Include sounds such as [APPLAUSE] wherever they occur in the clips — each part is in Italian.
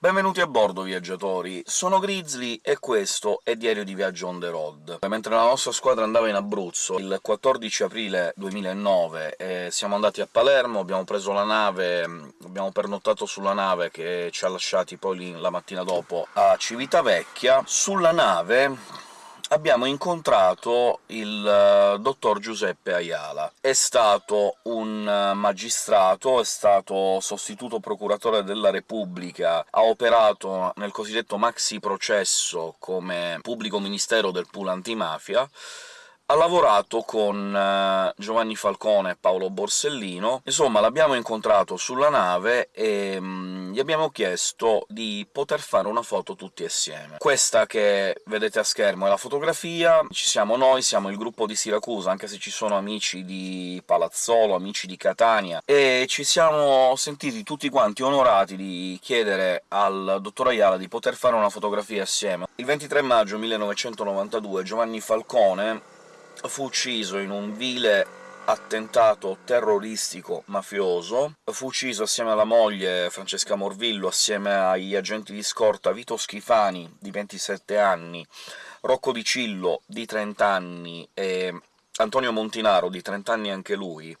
Benvenuti a bordo, viaggiatori! Sono Grizzly e questo è Diario di Viaggio on the road. Mentre la nostra squadra andava in Abruzzo il 14 aprile 2009 e siamo andati a Palermo, abbiamo preso la nave, abbiamo pernottato sulla nave che ci ha lasciati poi la mattina dopo a Civitavecchia. Sulla nave abbiamo incontrato il uh, dottor Giuseppe Ayala. È stato un uh, magistrato, è stato sostituto procuratore della Repubblica, ha operato nel cosiddetto maxi processo come pubblico ministero del pool antimafia, ha lavorato con uh, Giovanni Falcone e Paolo Borsellino. Insomma, l'abbiamo incontrato sulla nave e um, gli abbiamo chiesto di poter fare una foto tutti assieme. Questa che vedete a schermo è la fotografia, ci siamo noi, siamo il gruppo di Siracusa, anche se ci sono amici di Palazzolo, amici di Catania, e ci siamo sentiti tutti quanti onorati di chiedere al dottor Ayala di poter fare una fotografia assieme. Il 23 maggio 1992 Giovanni Falcone fu ucciso in un vile attentato terroristico mafioso, fu ucciso assieme alla moglie Francesca Morvillo, assieme agli agenti di scorta Vito Schifani, di 27 anni, Rocco Di Cillo, di 30 anni, e Antonio Montinaro, di 30 anni anche lui,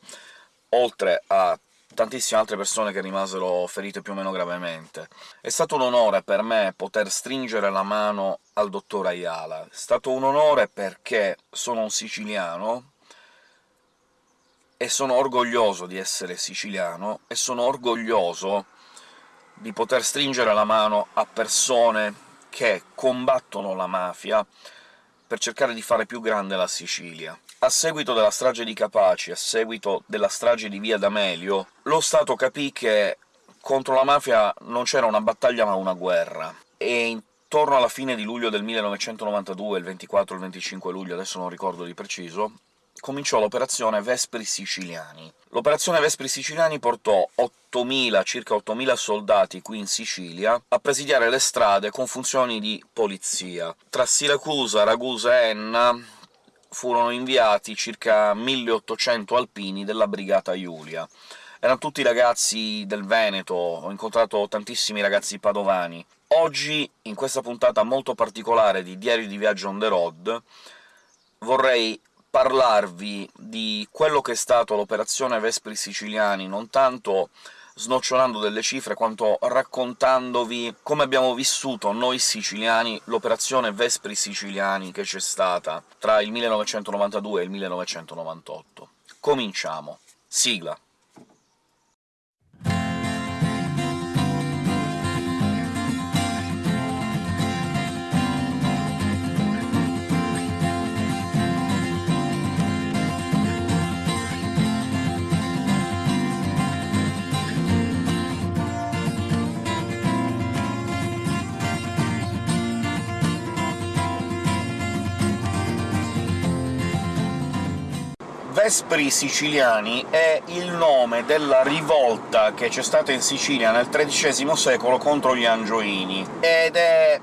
oltre a tantissime altre persone che rimasero ferite più o meno gravemente. È stato un onore per me poter stringere la mano al dottor Ayala. È stato un onore perché sono un siciliano, e sono orgoglioso di essere siciliano, e sono orgoglioso di poter stringere la mano a persone che combattono la mafia per cercare di fare più grande la Sicilia. A seguito della strage di Capaci, a seguito della strage di Via D'Amelio, lo Stato capì che contro la mafia non c'era una battaglia ma una guerra, e intorno alla fine di luglio del 1992, il 24 o il 25 luglio, adesso non ricordo di preciso, cominciò l'operazione Vespri Siciliani. L'operazione Vespri Siciliani portò 8.000, circa 8.000 soldati qui in Sicilia a presidiare le strade con funzioni di polizia. Tra Siracusa, Ragusa e Enna furono inviati circa 1800 alpini della Brigata Iulia. Erano tutti ragazzi del Veneto, ho incontrato tantissimi ragazzi padovani. Oggi, in questa puntata molto particolare di Diario di Viaggio on the road, vorrei parlarvi di quello che è stato l'operazione Vespri Siciliani, non tanto snocciolando delle cifre, quanto raccontandovi come abbiamo vissuto noi siciliani l'operazione Vespri Siciliani che c'è stata tra il 1992 e il 1998. Cominciamo. Sigla. Vespri Siciliani è il nome della rivolta che c'è stata in Sicilia nel XIII secolo contro gli Angioini, ed è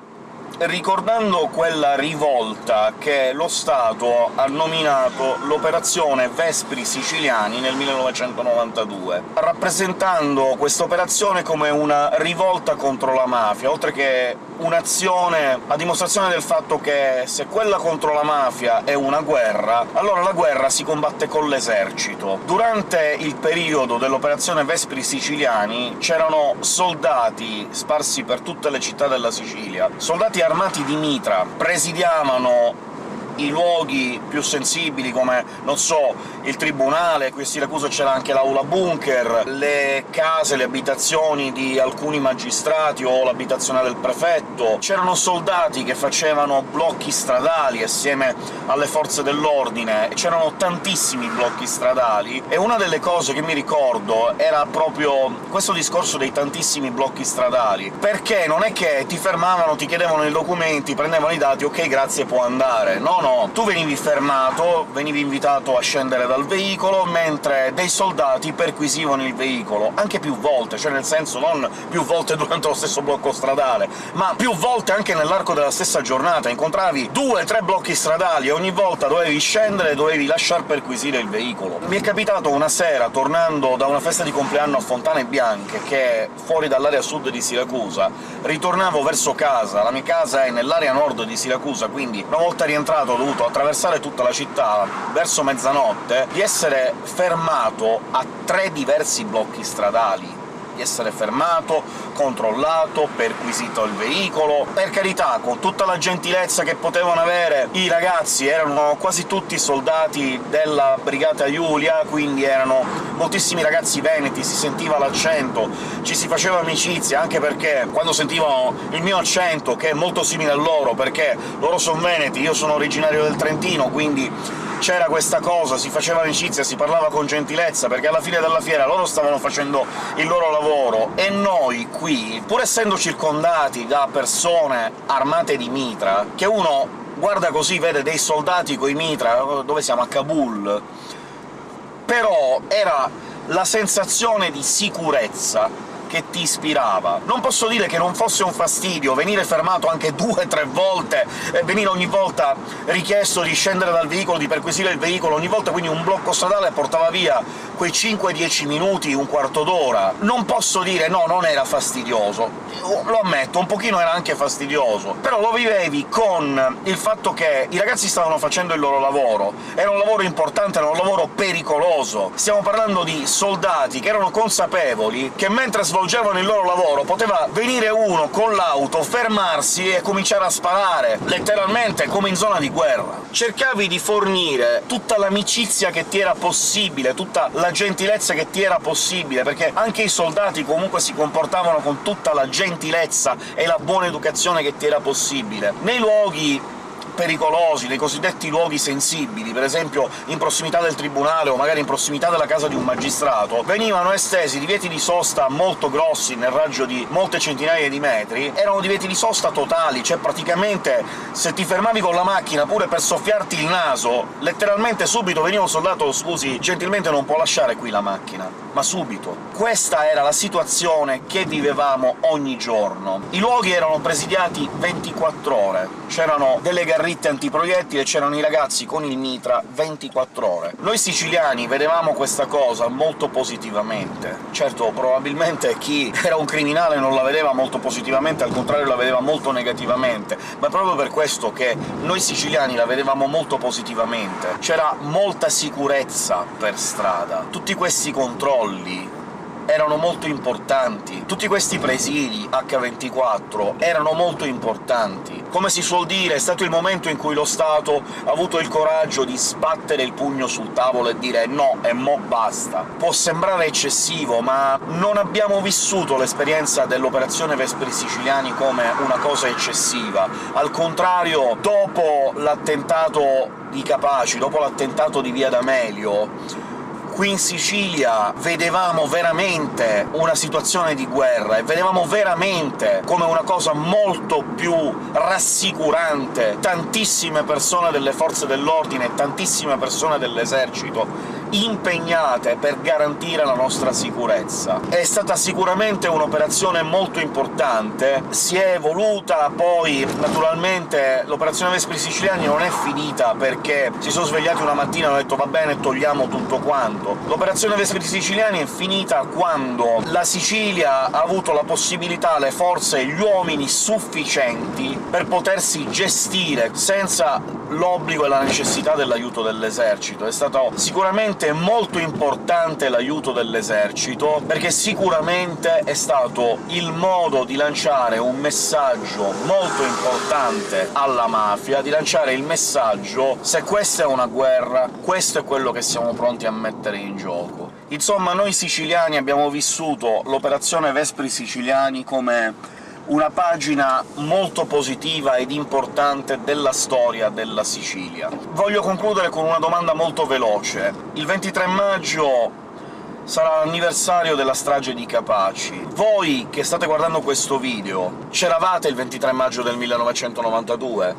ricordando quella rivolta che lo Stato ha nominato l'operazione Vespri Siciliani nel 1992, rappresentando questa operazione come una rivolta contro la mafia, oltre che un'azione a dimostrazione del fatto che se quella contro la mafia è una guerra, allora la guerra si combatte con l'esercito. Durante il periodo dell'operazione Vespri Siciliani c'erano soldati sparsi per tutte le città della Sicilia, soldati armati di mitra, presidiavano i luoghi più sensibili, come, non so, il tribunale, qui a Siracusa c'era anche l'aula bunker, le case, le abitazioni di alcuni magistrati o l'abitazione del prefetto. C'erano soldati che facevano blocchi stradali assieme alle forze dell'ordine, c'erano tantissimi blocchi stradali, e una delle cose che mi ricordo era proprio questo discorso dei tantissimi blocchi stradali, perché non è che ti fermavano, ti chiedevano i documenti, prendevano i dati, ok, grazie, può andare. No, no, tu venivi fermato, venivi invitato a scendere dal veicolo, mentre dei soldati perquisivano il veicolo, anche più volte, cioè nel senso non più volte [LAUGHS] durante lo stesso blocco stradale, ma più volte anche nell'arco della stessa giornata. Incontravi due, tre blocchi stradali e ogni volta dovevi scendere e dovevi lasciar perquisire il veicolo. Mi è capitato una sera, tornando da una festa di compleanno a Fontane Bianche, che è fuori dall'area sud di Siracusa, ritornavo verso casa, la mia casa è nell'area nord di Siracusa, quindi una volta rientrato dovuto attraversare tutta la città verso mezzanotte, di essere fermato a tre diversi blocchi stradali di essere fermato, controllato, perquisito il veicolo. Per carità, con tutta la gentilezza che potevano avere i ragazzi, erano quasi tutti soldati della Brigata Giulia, quindi erano moltissimi ragazzi veneti, si sentiva l'accento, ci si faceva amicizia, anche perché quando sentivano il mio accento, che è molto simile al loro, perché loro sono veneti, io sono originario del Trentino, quindi c'era questa cosa, si faceva amicizia, si parlava con gentilezza, perché alla fine della fiera loro stavano facendo il loro lavoro, e noi qui, pur essendo circondati da persone armate di mitra, che uno guarda così, vede dei soldati coi mitra, dove siamo? A Kabul, però era la sensazione di sicurezza che ti ispirava. Non posso dire che non fosse un fastidio venire fermato anche due o tre volte, e venire ogni volta richiesto di scendere dal veicolo, di perquisire il veicolo, ogni volta quindi un blocco stradale portava via quei 5-10 minuti, un quarto d'ora. Non posso dire no, non era fastidioso. Lo ammetto, un pochino era anche fastidioso, però lo vivevi con il fatto che i ragazzi stavano facendo il loro lavoro, era un lavoro importante, era un lavoro pericoloso. Stiamo parlando di soldati che erano consapevoli che mentre svolgevano il loro lavoro poteva venire uno con l'auto, fermarsi e cominciare a sparare, letteralmente come in zona di guerra. Cercavi di fornire tutta l'amicizia che ti era possibile, tutta la gentilezza che ti era possibile, perché anche i soldati comunque si comportavano con tutta la gentilezza e la buona educazione che ti era possibile. Nei luoghi pericolosi, nei cosiddetti luoghi sensibili, per esempio in prossimità del tribunale o magari in prossimità della casa di un magistrato, venivano estesi divieti di sosta molto grossi, nel raggio di molte centinaia di metri, erano divieti di sosta totali, cioè praticamente se ti fermavi con la macchina pure per soffiarti il naso, letteralmente subito veniva un soldato «scusi, gentilmente non può lasciare qui la macchina», ma subito. Questa era la situazione che vivevamo ogni giorno. I luoghi erano presidiati 24 ore, c'erano delle garrigue ferritte e c'erano i ragazzi con il mitra 24 ore. Noi siciliani vedevamo questa cosa molto positivamente. Certo, probabilmente chi era un criminale non la vedeva molto positivamente, al contrario la vedeva molto negativamente, ma proprio per questo che noi siciliani la vedevamo molto positivamente. C'era molta sicurezza per strada, tutti questi controlli, erano molto importanti. Tutti questi presidi H24 erano molto importanti. Come si suol dire, è stato il momento in cui lo Stato ha avuto il coraggio di sbattere il pugno sul tavolo e dire «no, e mo' basta». Può sembrare eccessivo, ma non abbiamo vissuto l'esperienza dell'operazione Vespri Siciliani come una cosa eccessiva. Al contrario, dopo l'attentato di Capaci, dopo l'attentato di Via D'Amelio, qui in Sicilia vedevamo veramente una situazione di guerra, e vedevamo veramente come una cosa molto più rassicurante. Tantissime persone delle forze dell'ordine, tantissime persone dell'esercito impegnate per garantire la nostra sicurezza. È stata sicuramente un'operazione molto importante, si è evoluta, poi naturalmente l'operazione Vespri Siciliani non è finita perché si sono svegliati una mattina e hanno detto «va bene, togliamo tutto quanto». L'operazione Vespri Siciliani è finita quando la Sicilia ha avuto la possibilità, le forze e gli uomini sufficienti per potersi gestire senza l'obbligo e la necessità dell'aiuto dell'esercito. È stato sicuramente molto importante l'aiuto dell'esercito, perché sicuramente è stato il modo di lanciare un messaggio molto importante alla mafia, di lanciare il messaggio «se questa è una guerra, questo è quello che siamo pronti a mettere in gioco». Insomma, noi siciliani abbiamo vissuto l'operazione Vespri Siciliani come una pagina molto positiva ed importante della storia della Sicilia. Voglio concludere con una domanda molto veloce. Il 23 maggio sarà l'anniversario della strage di Capaci. Voi, che state guardando questo video, c'eravate il 23 maggio del 1992?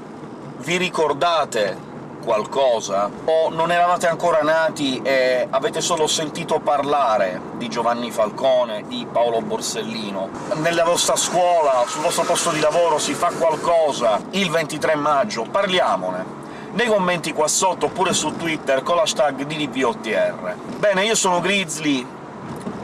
Vi ricordate qualcosa? O non eravate ancora nati e avete solo sentito parlare di Giovanni Falcone, di Paolo Borsellino? Nella vostra scuola, sul vostro posto di lavoro si fa qualcosa il 23 maggio? Parliamone! nei commenti qua sotto, oppure su Twitter con l'hashtag DDPOTR. Bene, io sono Grizzly,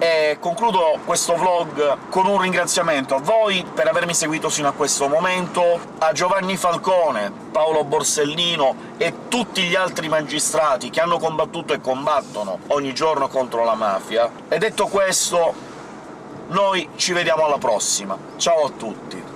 e concludo questo vlog con un ringraziamento a voi per avermi seguito sino a questo momento, a Giovanni Falcone, Paolo Borsellino e tutti gli altri magistrati che hanno combattuto e combattono ogni giorno contro la mafia. E detto questo, noi ci vediamo alla prossima. Ciao a tutti!